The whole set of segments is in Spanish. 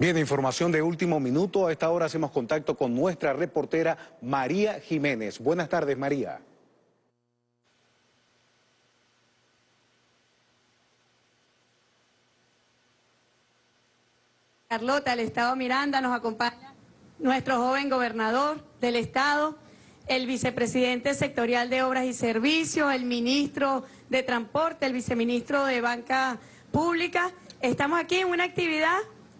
Bien, información de último minuto. A esta hora hacemos contacto con nuestra reportera María Jiménez. Buenas tardes, María. Carlota, el Estado Miranda, nos acompaña nuestro joven gobernador del Estado, el vicepresidente sectorial de Obras y Servicios, el ministro de Transporte, el viceministro de Banca Pública. Estamos aquí en una actividad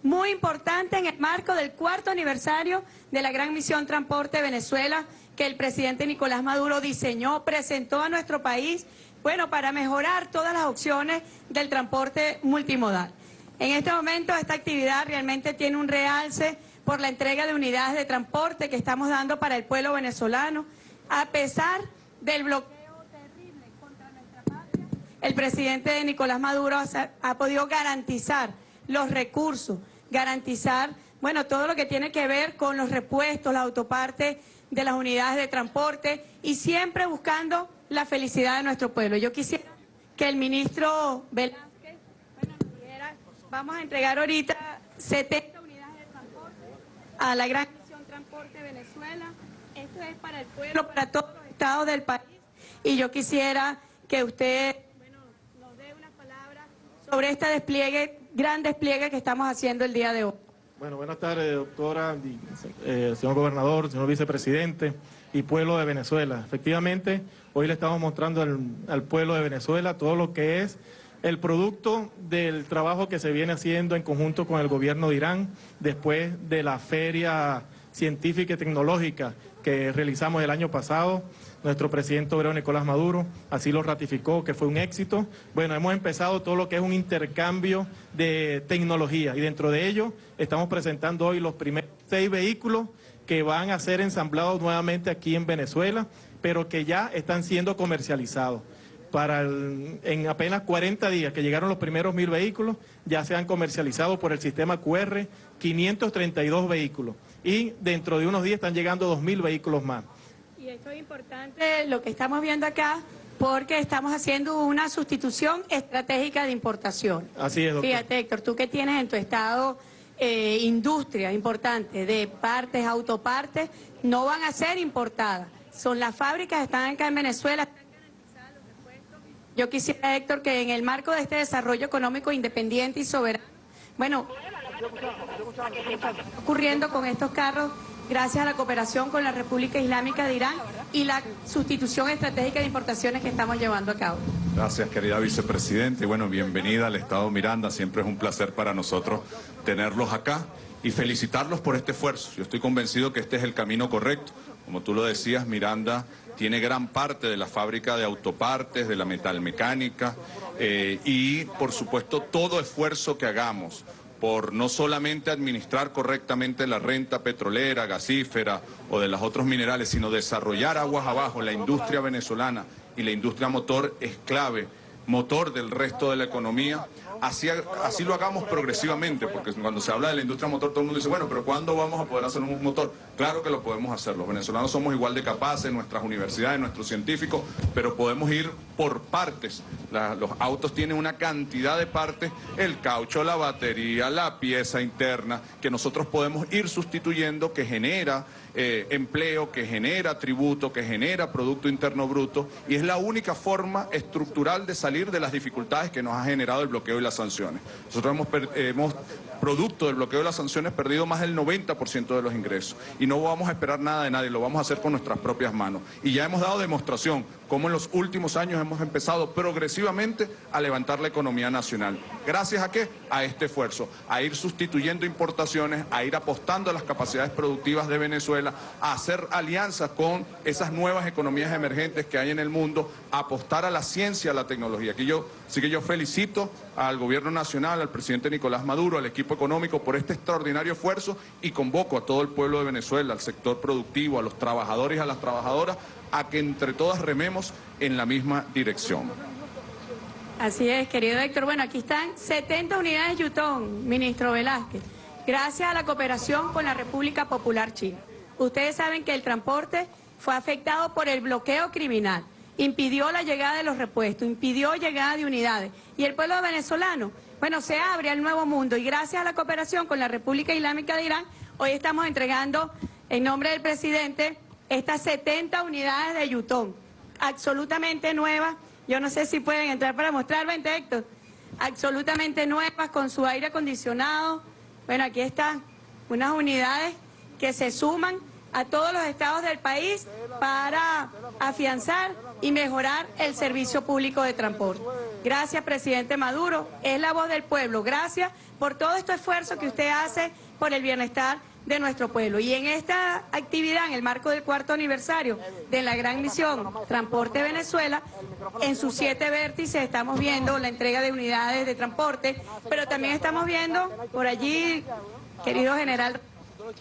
muy importante en el marco del cuarto aniversario de la Gran Misión Transporte Venezuela que el presidente Nicolás Maduro diseñó, presentó a nuestro país, bueno, para mejorar todas las opciones del transporte multimodal. En este momento esta actividad realmente tiene un realce por la entrega de unidades de transporte que estamos dando para el pueblo venezolano. A pesar del bloqueo terrible contra nuestra patria, el presidente Nicolás Maduro ha, podido garantizar los recursos, garantizar, bueno, todo lo que tiene que ver con los repuestos, las autopartes de las unidades de transporte y siempre buscando la felicidad de nuestro pueblo. Yo quisiera que el ministro Velázquez Vamos a entregar ahorita 70 unidades de transporte a la Gran Misión Transporte Venezuela. Esto es para el pueblo, para todos los estados del país. Y yo quisiera que usted nos dé una palabra sobre este despliegue, gran despliegue que estamos haciendo el día de hoy. Bueno, buenas tardes, doctora, eh, señor gobernador, señor vicepresidente y pueblo de Venezuela. Efectivamente, hoy le estamos mostrando al pueblo de Venezuela todo lo que es el producto del trabajo que se viene haciendo en conjunto con el gobierno de Irán después de la feria científica y tecnológica que realizamos el año pasado. Nuestro presidente obrero Nicolás Maduro así lo ratificó, que fue un éxito. Bueno, hemos empezado todo lo que es un intercambio de tecnología y dentro de ello estamos presentando hoy los primeros seis vehículos que van a ser ensamblados nuevamente aquí en Venezuela, pero que ya están siendo comercializados para en apenas 40 días que llegaron los primeros mil vehículos, ya se han comercializado por el sistema QR 532 vehículos y dentro de unos días están llegando 2.000 vehículos más. Y esto es importante lo que estamos viendo acá porque estamos haciendo una sustitución estratégica de importación. Así es, doctor. Fíjate, Héctor, tú que tienes en tu estado eh, industria importante de partes, autopartes, no van a ser importadas. Son las fábricas, están acá en Venezuela, yo quisiera, Héctor, que en el marco de este desarrollo económico independiente y soberano, bueno, ocurriendo con estos carros gracias a la cooperación con la República Islámica de Irán y la sustitución estratégica de importaciones que estamos llevando a cabo. Gracias, querida vicepresidente. Bueno, bienvenida al Estado Miranda. Siempre es un placer para nosotros tenerlos acá y felicitarlos por este esfuerzo. Yo estoy convencido que este es el camino correcto. Como tú lo decías, Miranda tiene gran parte de la fábrica de autopartes, de la metalmecánica eh, y por supuesto todo esfuerzo que hagamos por no solamente administrar correctamente la renta petrolera, gasífera o de los otros minerales, sino desarrollar aguas abajo la industria venezolana y la industria motor es clave, motor del resto de la economía así, así lo hagamos progresivamente, porque cuando se habla de la industria motor todo el mundo dice, bueno, pero ¿cuándo vamos a poder hacer un motor? Claro que lo podemos hacer, los venezolanos somos igual de capaces, nuestras universidades, nuestros científicos, pero podemos ir por partes. los autos tienen una cantidad de partes, el caucho, la batería, la pieza interna, que nosotros podemos ir sustituyendo, que genera eh, empleo, que genera tributo, que genera Producto Interno Bruto, y es la única forma estructural de salir de las dificultades que nos ha generado el bloqueo y las sanciones. Nosotros hemos, producto del bloqueo de las sanciones, perdido más del 90% de los ingresos. No vamos a esperar nada de nadie, lo vamos a hacer con nuestras propias manos. Y ya hemos dado demostración cómo en los últimos años hemos empezado progresivamente a levantar la economía nacional. ¿Gracias a qué? A este esfuerzo, a ir sustituyendo importaciones, a ir apostando a las capacidades productivas de Venezuela, a hacer alianzas con esas nuevas economías emergentes que hay en el mundo, a apostar a la ciencia, a la tecnología. Aquí yo, sí que yo felicito al gobierno nacional, al presidente Nicolás Maduro, al equipo económico por este extraordinario esfuerzo y convoco a todo el pueblo de Venezuela, al sector productivo, a los trabajadores y a las trabajadoras, a que entre todas rememos en la misma dirección. Así es, querido Héctor. Bueno, aquí están 70 unidades Yutón, ministro Velázquez, gracias a la cooperación con la República Popular China. Ustedes saben que el transporte fue afectado por el bloqueo criminal, impidió la llegada de los repuestos, impidió llegada de unidades. Y el pueblo venezolano bueno, se abre al nuevo mundo y gracias a la cooperación con la República Islámica de Irán, hoy estamos entregando en nombre del presidente estas 70 unidades de Yutón, absolutamente nuevas. Yo no sé si pueden entrar para mostrar, vente Héctor, absolutamente nuevas con su aire acondicionado. Bueno, aquí están unas unidades que se suman a todos los estados del país para afianzar y mejorar el servicio público de transporte. Gracias, presidente Maduro. Es la voz del pueblo. Gracias por todo este esfuerzo que usted hace por el bienestar de nuestro pueblo. Y en esta actividad, en el marco del cuarto aniversario de la gran misión Transporte Venezuela, en sus siete vértices estamos viendo la entrega de unidades de transporte, pero también estamos viendo por allí, querido general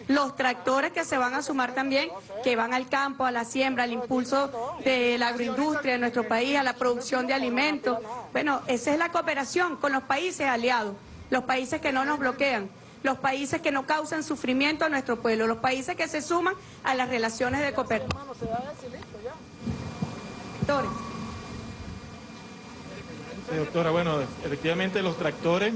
los tractores que se van a sumar también, que van al campo, a la siembra, al impulso de la agroindustria de nuestro país, a la producción de alimentos. Bueno, esa es la cooperación con los países aliados, los países que no nos bloquean, los países que no causan sufrimiento a nuestro pueblo, los países que se suman a las relaciones de cooperación. Sí, doctora, bueno, efectivamente los tractores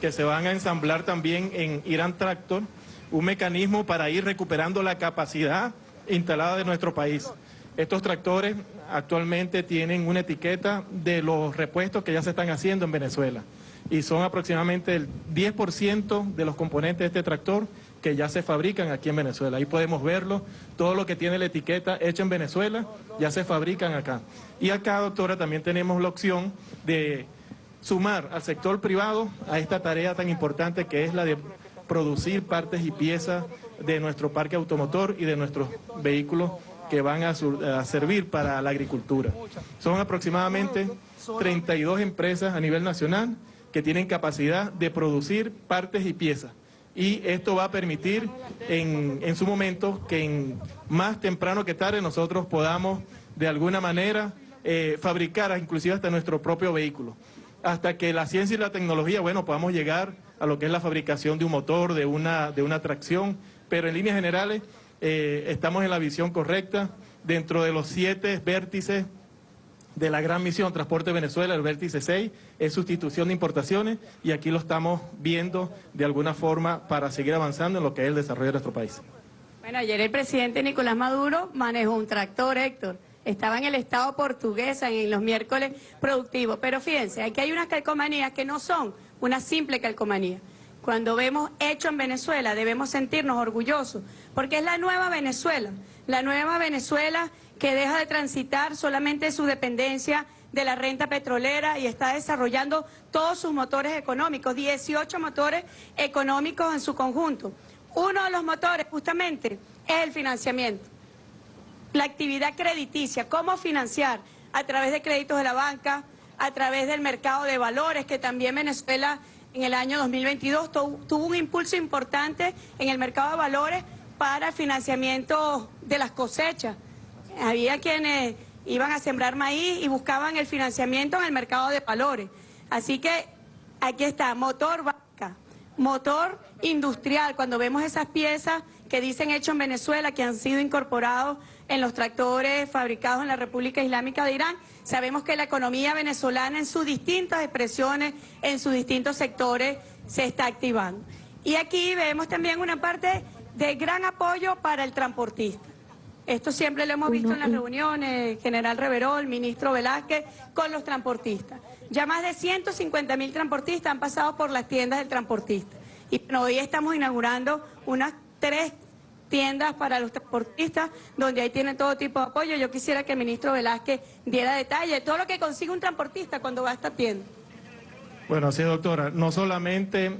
que se van a ensamblar también en Irán Tractor, un mecanismo para ir recuperando la capacidad instalada de nuestro país. Estos tractores actualmente tienen una etiqueta de los repuestos que ya se están haciendo en Venezuela y son aproximadamente el 10% de los componentes de este tractor que ya se fabrican aquí en Venezuela. Ahí podemos verlo, todo lo que tiene la etiqueta hecho en Venezuela ya se fabrican acá. Y acá, doctora, también tenemos la opción de sumar al sector privado a esta tarea tan importante que es la de producir partes y piezas de nuestro parque automotor y de nuestros vehículos que van a, servir para la agricultura. Son aproximadamente 32 empresas a nivel nacional que tienen capacidad de producir partes y piezas. Y esto va a permitir en, en su momento que en más temprano que tarde nosotros podamos de alguna manera eh, fabricar inclusive hasta nuestro propio vehículo. Hasta que la ciencia y la tecnología, bueno, podamos llegar a lo que es la fabricación de un motor, de una, de una tracción, pero en líneas generales eh, estamos en la visión correcta dentro de los siete vértices de la gran misión Transporte Venezuela, el vértice 6, es sustitución de importaciones y aquí lo estamos viendo de alguna forma para seguir avanzando en lo que es el desarrollo de nuestro país. Bueno, ayer el presidente Nicolás Maduro manejó un tractor, Héctor. Estaba en el estado portuguesa en los miércoles productivos. Pero fíjense, aquí hay unas calcomanías que no son una simple calcomanía. Cuando vemos hecho en Venezuela debemos sentirnos orgullosos, porque es la nueva Venezuela, la nueva Venezuela que deja de transitar solamente su dependencia de la renta petrolera y está desarrollando todos sus motores económicos, 18 motores económicos en su conjunto. Uno de los motores justamente es el financiamiento, la actividad crediticia, cómo financiar a través de créditos de la banca, a través del mercado de valores, que también Venezuela en el año 2022 tuvo un impulso importante en el mercado de valores para el financiamiento de las cosechas. Había quienes iban a sembrar maíz y buscaban el financiamiento en el mercado de valores. Así que aquí está, motor vaca, motor industrial. Cuando vemos esas piezas que dicen hecho en Venezuela, que han sido incorporados en los tractores fabricados en la República Islámica de Irán, sabemos que la economía venezolana en sus distintas expresiones, en sus distintos sectores, se está activando. Y aquí vemos también una parte de gran apoyo para el transportista. Esto siempre lo hemos visto en las reuniones, General Reverol, Ministro Velázquez, con los transportistas. Ya más de 150 mil transportistas han pasado por las tiendas del transportista. Y hoy estamos inaugurando unas tres tiendas para los transportistas, donde ahí tienen todo tipo de apoyo. Yo quisiera que el ministro Velázquez diera detalle de todo lo que consigue un transportista cuando va a esta tienda. Bueno, sí, doctora, no solamente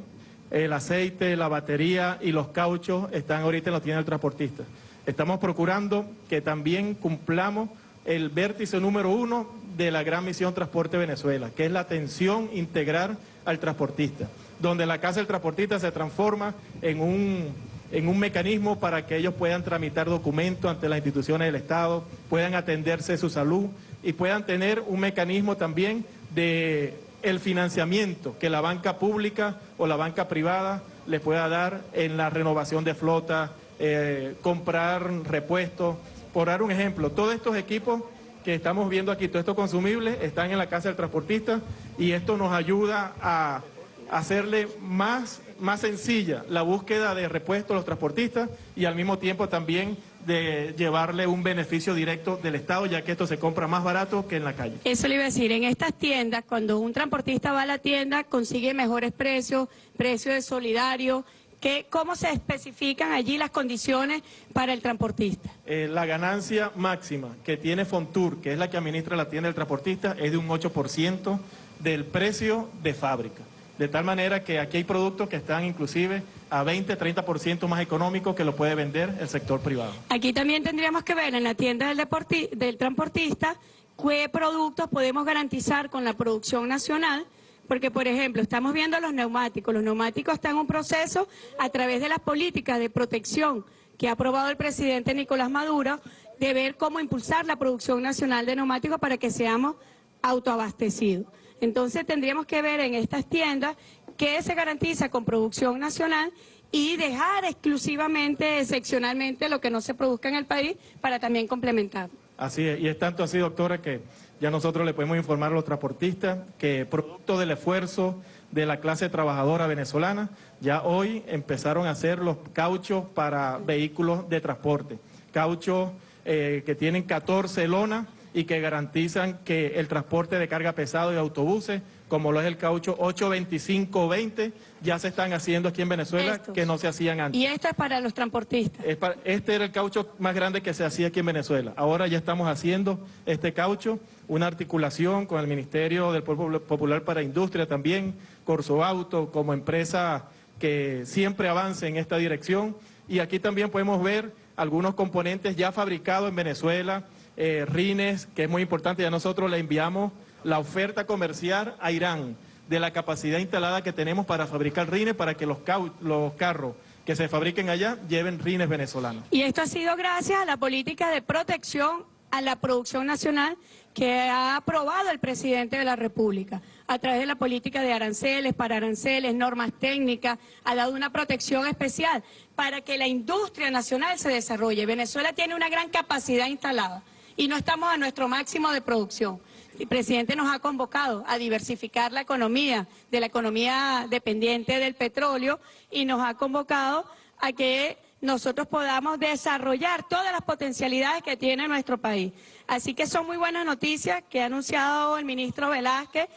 el aceite, la batería y los cauchos están ahorita en la tienda del transportista. Estamos procurando que también cumplamos el vértice número uno de la gran misión Transporte Venezuela, que es la atención integral al transportista, donde la Casa del Transportista se transforma en un, en un mecanismo para que ellos puedan tramitar documentos ante las instituciones del Estado, puedan atenderse su salud y puedan tener un mecanismo también de el financiamiento que la banca pública o la banca privada les pueda dar en la renovación de flota, eh, comprar repuestos. Por dar un ejemplo, todos estos equipos que estamos viendo aquí, todos estos consumibles, están en la casa del transportista y esto nos ayuda a hacerle más, más sencilla la búsqueda de repuestos a los transportistas y al mismo tiempo también de llevarle un beneficio directo del Estado, ya que esto se compra más barato que en la calle. Eso le iba a decir, en estas tiendas, cuando un transportista va a la tienda, consigue mejores precios, precios de solidario, ¿Qué, ¿Cómo se especifican allí las condiciones para el transportista? Eh, la ganancia máxima que tiene Fontur, que es la que administra la tienda del transportista, es de un 8% del precio de fábrica. De tal manera que aquí hay productos que están inclusive a 20, 30% más económicos que lo puede vender el sector privado. Aquí también tendríamos que ver en la tienda del, del transportista qué productos podemos garantizar con la producción nacional porque, por ejemplo, estamos viendo los neumáticos. Los neumáticos están en un proceso a través de las políticas de protección que ha aprobado el presidente Nicolás Maduro, de ver cómo impulsar la producción nacional de neumáticos para que seamos autoabastecidos. Entonces tendríamos que ver en estas tiendas qué se garantiza con producción nacional y dejar exclusivamente, excepcionalmente, lo que no se produzca en el país para también complementar. Así es, y es tanto así, doctora, que ya nosotros le podemos informar a los transportistas que producto del esfuerzo de la clase trabajadora venezolana, ya hoy empezaron a hacer los cauchos para vehículos de transporte. Cauchos eh, que tienen 14 lonas y que garantizan que el transporte de carga pesado y autobuses, como lo es el caucho 825-20, ya se están haciendo aquí en Venezuela que no se hacían antes. Y esto es para los transportistas. este era el caucho más grande que se hacía aquí en Venezuela. Ahora ya estamos haciendo este caucho, una articulación con el Ministerio del Pueblo Popular para Industria también, Corso Auto, como empresa que siempre avance en esta dirección. Y aquí también podemos ver algunos componentes ya fabricados en Venezuela, eh, rines, que es muy importante, ya nosotros le enviamos la oferta comercial a Irán de la capacidad instalada que tenemos para fabricar rines para que los, los carros que se fabriquen allá lleven rines venezolanos. Y esto ha sido gracias a la política de protección a la producción nacional que ha aprobado el presidente de la República a través de la política de aranceles, para aranceles, normas técnicas, ha dado una protección especial para que la industria nacional se desarrolle. Venezuela tiene una gran capacidad instalada y no estamos a nuestro máximo de producción. El presidente nos ha convocado a diversificar la economía, de la economía dependiente del petróleo, y nos ha convocado a que nosotros podamos desarrollar todas las potencialidades que tiene nuestro país. Así que son muy buenas noticias que ha anunciado el ministro Velázquez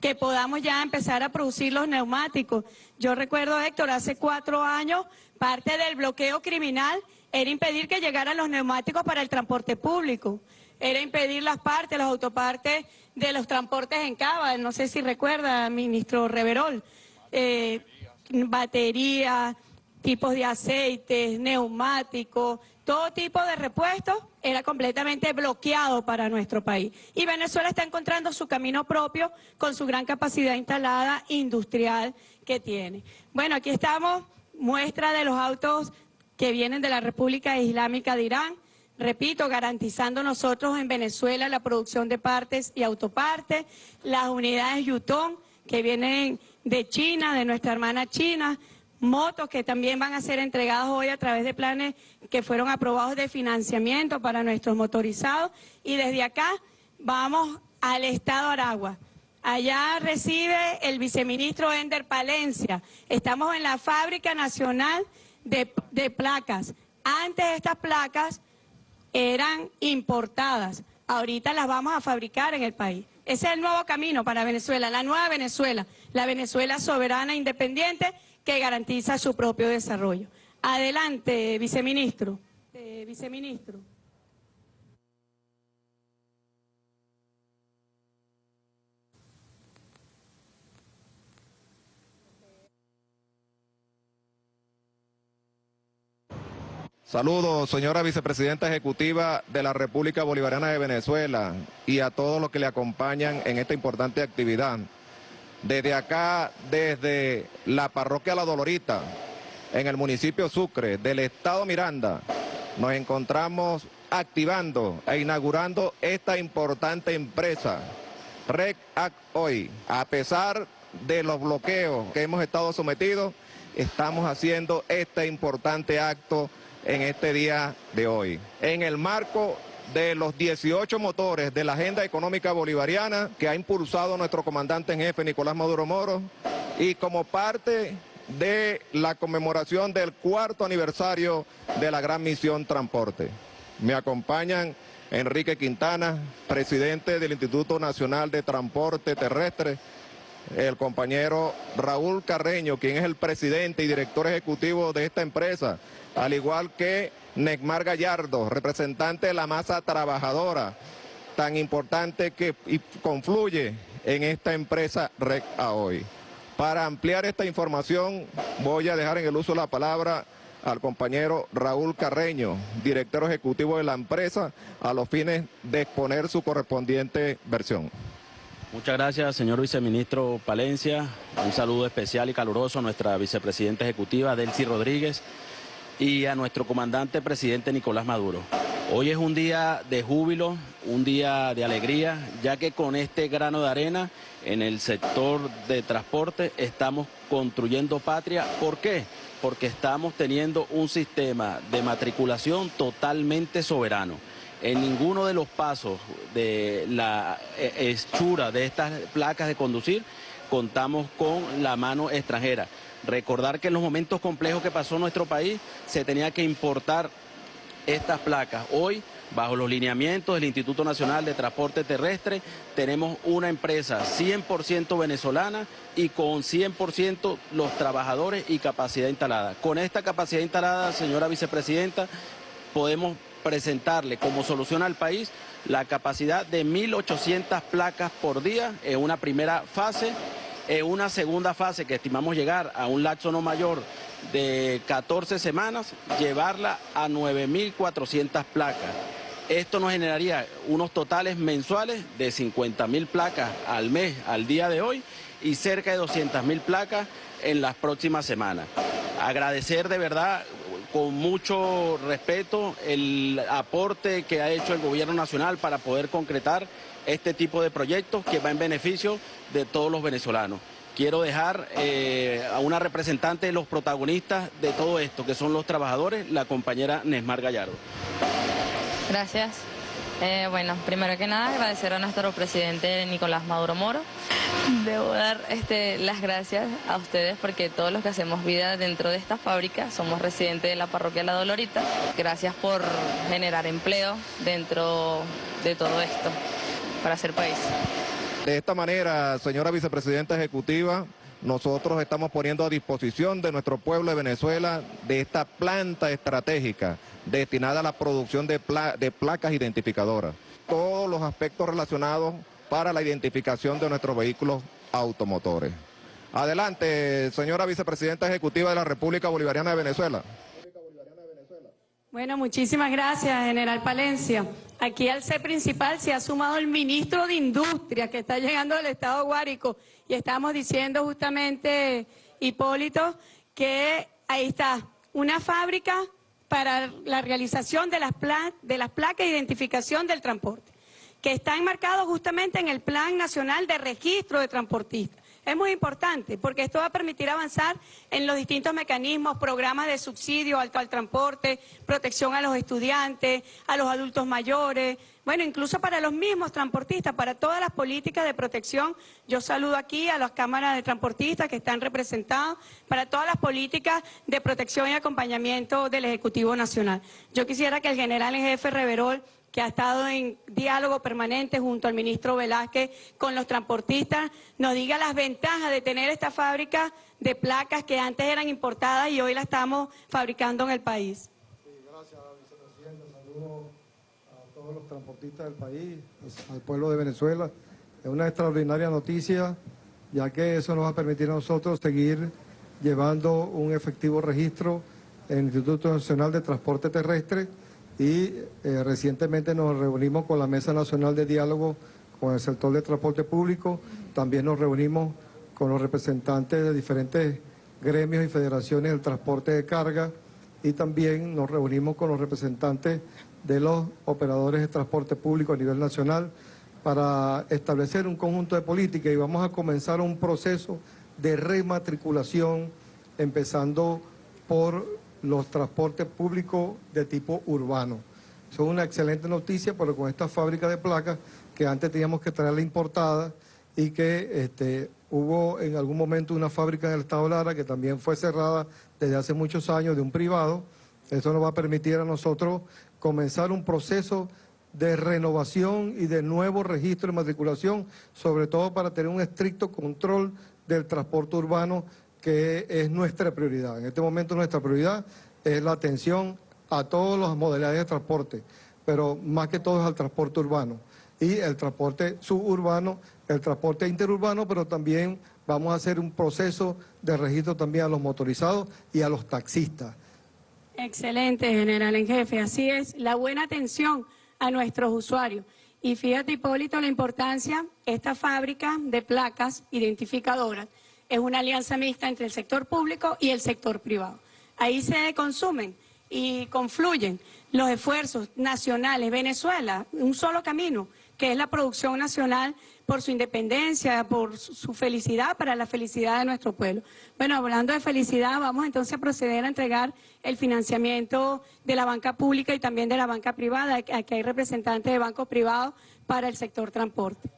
que podamos ya empezar a producir los neumáticos. Yo recuerdo, Héctor, hace cuatro años, parte del bloqueo criminal era impedir que llegaran los neumáticos para el transporte público, era impedir las partes, las autopartes de los transportes en Cava, no sé si recuerda, ministro Reverol, eh, baterías, tipos de aceites, neumáticos, todo tipo de repuestos era completamente bloqueado para nuestro país. Y Venezuela está encontrando su camino propio con su gran capacidad instalada industrial que tiene. Bueno, aquí estamos, muestra de los autos que vienen de la República Islámica de Irán, repito, garantizando nosotros en Venezuela la producción de partes y autopartes, las unidades Yutón que vienen de China, de nuestra hermana China, motos que también van a ser entregadas hoy a través de planes que fueron aprobados de financiamiento para nuestros motorizados y desde acá vamos al Estado Aragua. Allá recibe el viceministro Ender Palencia. Estamos en la Fábrica Nacional de, placas. Antes estas placas eran importadas, ahorita las vamos a fabricar en el país. Ese es el nuevo camino para Venezuela, la nueva Venezuela, la Venezuela soberana independiente que garantiza su propio desarrollo. Adelante, viceministro. Eh, viceministro. Saludos, señora vicepresidenta ejecutiva de la República Bolivariana de Venezuela y a todos los que le acompañan en esta importante actividad. Desde acá, desde la parroquia La Dolorita, en el municipio Sucre, del estado Miranda, nos encontramos activando e inaugurando esta importante empresa, REC hoy. A pesar de los bloqueos que hemos estado sometidos, estamos haciendo este importante acto en este día de hoy. En el marco de los 18 motores de la Agenda Económica Bolivariana que ha impulsado nuestro comandante en jefe Nicolás Maduro Moro y como parte de la conmemoración del cuarto aniversario de la Gran Misión Transporte. Me acompañan Enrique Quintana, presidente del Instituto Nacional de Transporte Terrestre, el compañero Raúl Carreño, quien es el presidente y director ejecutivo de esta empresa, al igual que Necmar Gallardo, representante de la masa trabajadora, tan importante que confluye en esta empresa REC a hoy. Para ampliar esta información voy a dejar en el uso la palabra al compañero Raúl Carreño, director ejecutivo de la empresa, a los fines de exponer su correspondiente versión. Muchas gracias, señor viceministro Palencia. Un saludo especial y caluroso a nuestra vicepresidenta ejecutiva, Delcy Rodríguez, y a nuestro comandante presidente Nicolás Maduro. Hoy es un día de júbilo, un día de alegría, ya que con este grano de arena en el sector de transporte estamos construyendo patria. ¿Por qué? Porque estamos teniendo un sistema de matriculación totalmente soberano. En ninguno de los pasos de la eh, hechura de estas placas de conducir contamos con la mano extranjera. Recordar que en los momentos complejos que pasó nuestro país se tenía que importar estas placas. Hoy, bajo los lineamientos del Instituto Nacional de Transporte Terrestre, tenemos una empresa 100% venezolana y con 100% los trabajadores y capacidad instalada. Con esta capacidad instalada, señora vicepresidenta, podemos presentarle como solución al país la capacidad de 1.800 placas por día en una primera fase, en una segunda fase que estimamos llegar a un lapso no mayor de 14 semanas, llevarla a 9.400 placas. Esto nos generaría unos totales mensuales de 50.000 placas al mes, al día de hoy, y cerca de 200.000 placas en las próximas semanas. Agradecer de verdad con mucho respeto el aporte que ha hecho el gobierno nacional para poder concretar este tipo de proyectos que va en beneficio de todos los venezolanos. Quiero dejar eh, a una representante de los protagonistas de todo esto, que son los trabajadores, la compañera Nesmar Gallardo. Gracias. Eh, bueno, primero que nada agradecer a nuestro presidente Nicolás Maduro Moro. Debo dar este, las gracias a ustedes porque todos los que hacemos vida dentro de esta fábrica somos residentes de la parroquia La Dolorita. Gracias por generar empleo dentro de todo esto para hacer país. De esta manera, señora vicepresidenta ejecutiva, nosotros estamos poniendo a disposición de nuestro pueblo de Venezuela de esta planta estratégica destinada a la producción de, de placas identificadoras. Todos los aspectos relacionados para la identificación de nuestros vehículos automotores. Adelante, señora vicepresidenta ejecutiva de la República Bolivariana de Venezuela. Bueno, muchísimas gracias, general Palencia. Aquí al C principal se ha sumado el ministro de Industria que está llegando del Estado Guárico y estamos diciendo justamente, Hipólito, que ahí está, una fábrica para la realización de las, de las placas de identificación del transporte, que está enmarcado justamente en el Plan Nacional de Registro de Transportistas. Es muy importante porque esto va a permitir avanzar en los distintos mecanismos, programas de subsidio alto al transporte, protección a los estudiantes, a los adultos mayores, bueno, incluso para los mismos transportistas, para todas las políticas de protección. Yo saludo aquí a las cámaras de transportistas que están representados, para todas las políticas de protección y acompañamiento del Ejecutivo Nacional. Yo quisiera que el general en jefe Reverol que ha estado en diálogo permanente junto al ministro Velázquez con los transportistas, nos diga las ventajas de tener esta fábrica de placas que antes eran importadas y hoy la estamos fabricando en el país. Sí, gracias, vicepresidente. Saludos a todos los transportistas del país, al pueblo de Venezuela. Es una extraordinaria noticia, ya que eso nos va a permitir a nosotros seguir llevando un efectivo registro en el Instituto Nacional de Transporte Terrestre, y eh, recientemente nos reunimos con la Mesa Nacional de Diálogo con el sector de transporte público, también nos reunimos con los representantes de diferentes gremios y federaciones del transporte de carga. Y también nos reunimos con los representantes de los operadores de transporte público a nivel nacional para establecer un conjunto de políticas. Y vamos a comenzar un proceso de rematriculación empezando por los transportes públicos de tipo urbano. Son una excelente noticia, porque con esta fábrica de placas que antes teníamos que traerla importada y que este, Hubo en algún momento una fábrica en el estado Lara que también fue cerrada desde hace muchos años de un privado. Esto nos va a permitir a nosotros comenzar un proceso de renovación y de nuevo registro de matriculación, sobre todo para tener un estricto control del transporte urbano, que es nuestra prioridad. En este momento nuestra prioridad es la atención a todas las modalidades de transporte, pero más que todo es al transporte urbano y el transporte suburbano, el transporte interurbano, pero también vamos a hacer un proceso de registro también a los motorizados y a los taxistas. Excelente, general en jefe. Así es, la buena atención a nuestros usuarios. Y fíjate, Hipólito, la importancia, esta fábrica de placas identificadoras es una alianza mixta entre el sector público y el sector privado. Ahí se consumen y confluyen los esfuerzos nacionales. Venezuela, un solo camino, que es la producción nacional por su independencia, por su felicidad, para la felicidad de nuestro pueblo. Bueno, hablando de felicidad, vamos entonces a proceder a entregar el financiamiento de la banca pública y también de la banca privada. Aquí hay representantes de bancos privados para el sector transporte.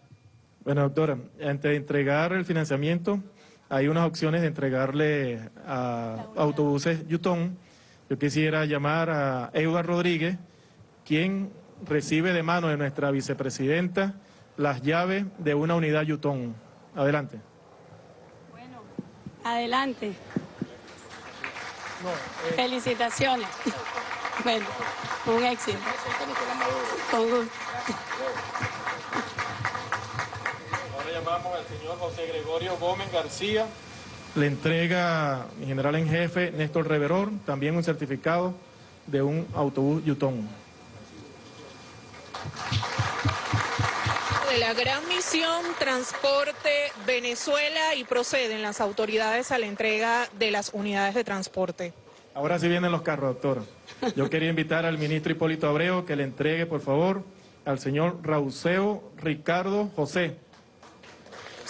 Bueno, doctora, antes de entregar el financiamiento, hay unas opciones de entregarle a autobuses Yutón. Yo quisiera llamar a Euda Rodríguez, quien recibe de mano de nuestra vicepresidenta las llaves de una unidad Yutón. Adelante. Bueno, adelante. Felicitaciones. Bueno, un éxito. Con gusto. Llamamos al señor José Gregorio Gómez García. Le entrega mi general en jefe Néstor Reveror también un certificado de un autobús Yutón. de la gran misión Transporte Venezuela y proceden las autoridades a la entrega de las unidades de transporte. Ahora sí vienen los carros, doctor. Yo quería invitar al ministro Hipólito Abreu que le entregue, por favor, al señor Rauseo Ricardo José.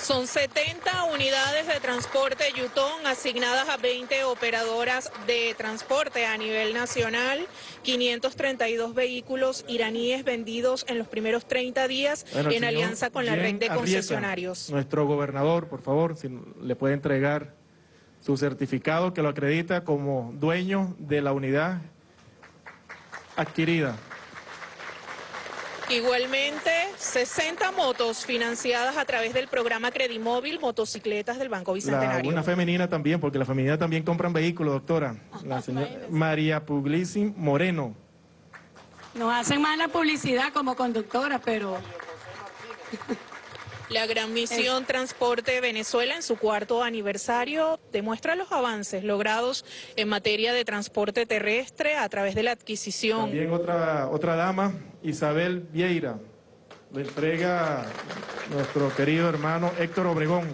Son 70 unidades de transporte Yutón asignadas a 20 operadoras de transporte a nivel nacional, 532 vehículos iraníes vendidos en los primeros 30 días en alianza con la red de concesionarios. Nuestro gobernador, por favor, si le puede entregar su certificado que lo acredita como dueño de la unidad adquirida. Igualmente, 60 motos financiadas a través del programa Credimóvil, motocicletas del Banco Bicentenario. una femenina también, porque la femenina también compran vehículos, doctora. La señora María Puglisi Moreno. Nos hacen mala publicidad como conductora, pero... La gran misión Transporte Venezuela en su cuarto aniversario demuestra los avances logrados en materia de transporte terrestre a través de la adquisición. También otra, otra dama, Isabel Vieira, le entrega nuestro querido hermano Héctor Obregón.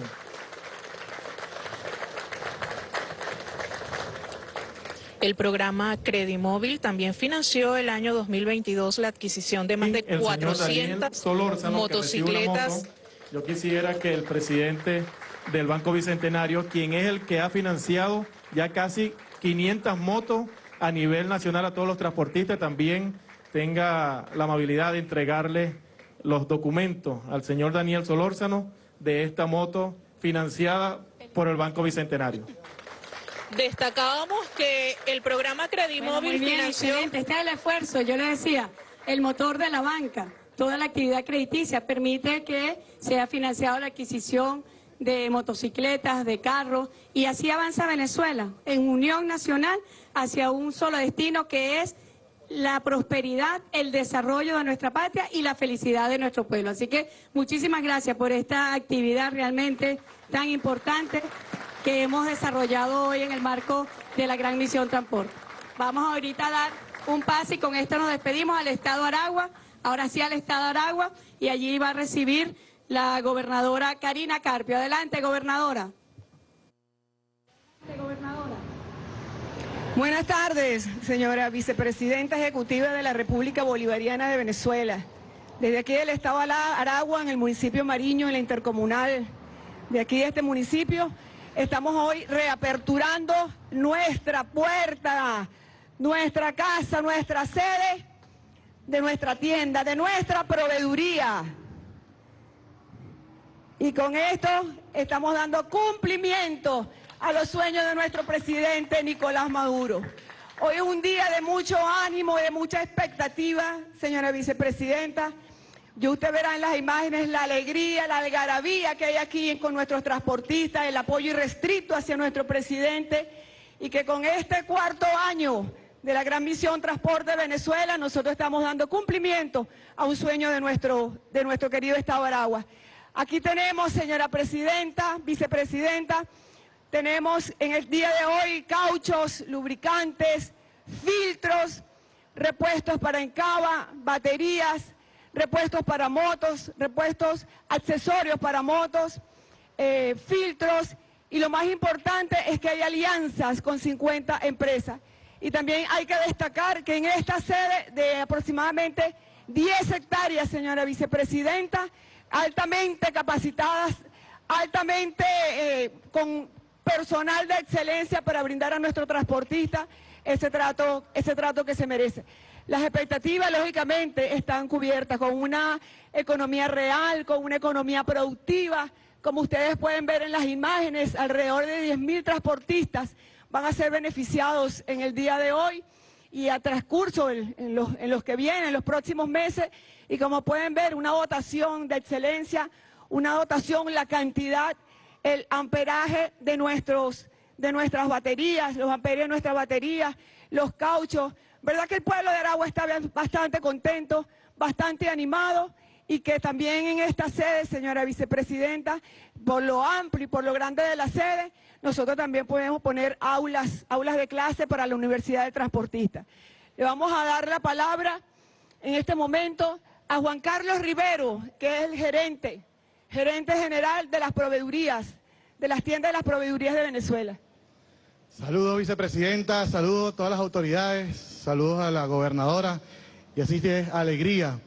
El programa Credimóvil también financió el año 2022 la adquisición de más de 400 motocicletas yo quisiera que el presidente del Banco Bicentenario, quien es el que ha financiado ya casi 500 motos a nivel nacional a todos los transportistas, también tenga la amabilidad de entregarle los documentos al señor Daniel Solórzano de esta moto financiada por el Banco Bicentenario. Destacábamos que el programa Credimóvil financió... Este es el esfuerzo, yo le decía, el motor de la banca toda la actividad crediticia, permite que sea financiado la adquisición de motocicletas, de carros, y así avanza Venezuela en unión nacional hacia un solo destino que es la prosperidad, el desarrollo de nuestra patria y la felicidad de nuestro pueblo. Así que muchísimas gracias por esta actividad realmente tan importante que hemos desarrollado hoy en el marco de la Gran Misión Transporte. Vamos ahorita a dar un pase y con esto nos despedimos al Estado Aragua ahora sí al Estado de Aragua, y allí va a recibir la gobernadora Karina Carpio. Adelante, gobernadora. Buenas tardes, señora vicepresidenta ejecutiva de la República Bolivariana de Venezuela. Desde aquí del Estado de Aragua, en el municipio Mariño, en la intercomunal de aquí de este municipio, estamos hoy reaperturando nuestra puerta, nuestra casa, nuestra sede de nuestra tienda, de nuestra proveeduría. Y con esto estamos dando cumplimiento a los sueños de nuestro presidente Nicolás Maduro. Hoy es un día de mucho ánimo, de mucha expectativa, señora vicepresidenta. Y usted verá en las imágenes la alegría, la algarabía que hay aquí con nuestros transportistas, el apoyo irrestricto hacia nuestro presidente y que con este cuarto año de la gran misión Transporte Venezuela nosotros estamos dando cumplimiento a un sueño de nuestro, de nuestro querido Estado de Aragua. Aquí tenemos, señora presidenta, vicepresidenta, tenemos en el día de hoy cauchos, lubricantes, filtros, repuestos para encaba, baterías, repuestos para motos, repuestos accesorios para motos, eh, filtros y lo más importante es que hay alianzas con 50 empresas. Y también hay que destacar que en esta sede de aproximadamente 10 hectáreas, señora vicepresidenta, altamente capacitadas, altamente eh, con personal de excelencia para brindar a nuestro transportista ese trato, ese trato que se merece. Las expectativas, lógicamente, están cubiertas con una economía real, con una economía productiva. Como ustedes pueden ver en las imágenes, alrededor de 10.000 transportistas van a ser beneficiados en el día de hoy y a transcurso en, los, en los que vienen, en los próximos meses. Y como pueden ver, una dotación de excelencia, una dotación, la cantidad, el amperaje de, nuestros, de nuestras baterías, los amperios de nuestras baterías, los cauchos, ¿Verdad que el pueblo de Aragua está bastante contento, bastante animado? Y que también en esta sede, señora vicepresidenta, por lo amplio y por lo grande de la sede, nosotros también podemos poner aulas, aulas de clase para la Universidad de Transportistas. Le vamos a dar la palabra en este momento a Juan Carlos Rivero, que es el gerente, gerente general de las proveedurías, de las tiendas de las proveedurías de Venezuela. Saludos vicepresidenta, saludos a todas las autoridades, saludos a la gobernadora y así es alegría.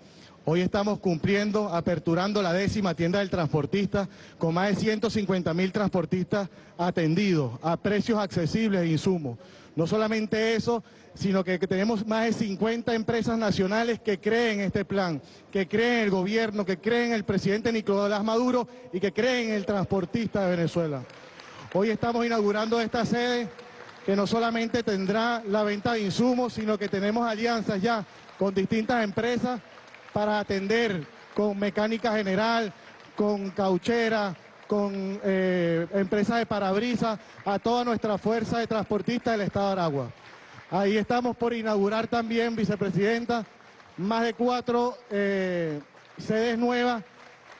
Hoy estamos cumpliendo, aperturando la décima tienda del transportista con más de 150 mil transportistas atendidos a precios accesibles e insumos. No solamente eso, sino que, tenemos más de 50 empresas nacionales que creen en este plan, que creen en el gobierno, que creen en el presidente Nicolás Maduro y que creen en el transportista de Venezuela. Hoy estamos inaugurando esta sede que no solamente tendrá la venta de insumos, sino que tenemos alianzas ya con distintas empresas para atender con mecánica general, con cauchera, con eh, empresas de parabrisas, a toda nuestra fuerza de transportistas del Estado de Aragua. Ahí estamos por inaugurar también, vicepresidenta, más de cuatro eh, sedes nuevas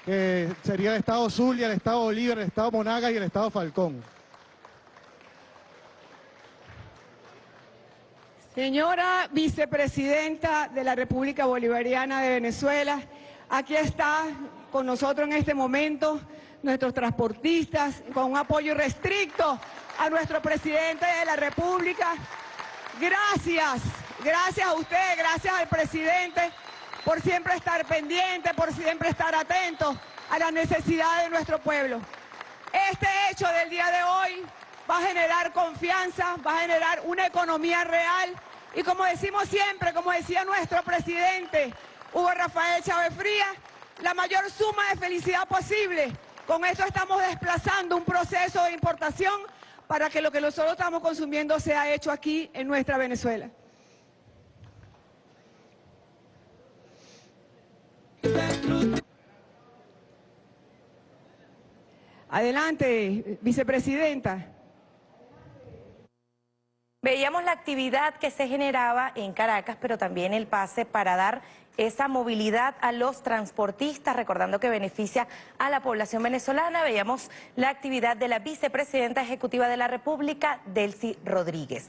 que sería el Estado Zulia, el Estado Bolívar, el Estado Monagas y el Estado Falcón. Señora vicepresidenta de la República Bolivariana de Venezuela, aquí está con nosotros en este momento nuestros transportistas con un apoyo restricto a nuestro presidente de la República. Gracias, gracias a usted, gracias al presidente por siempre estar pendiente, por siempre estar atento a las necesidades de nuestro pueblo. Este hecho del día de hoy va a generar confianza, va a generar una economía real y como decimos siempre, como decía nuestro presidente Hugo Rafael Chávez Frías, la mayor suma de felicidad posible. Con esto estamos desplazando un proceso de importación para que lo que nosotros estamos consumiendo sea hecho aquí en nuestra Venezuela. Adelante, vicepresidenta. Veíamos la actividad que se generaba en Caracas, pero también el pase para dar esa movilidad a los transportistas, recordando que beneficia a la población venezolana. Veíamos la actividad de la vicepresidenta ejecutiva de la República, Delcy Rodríguez.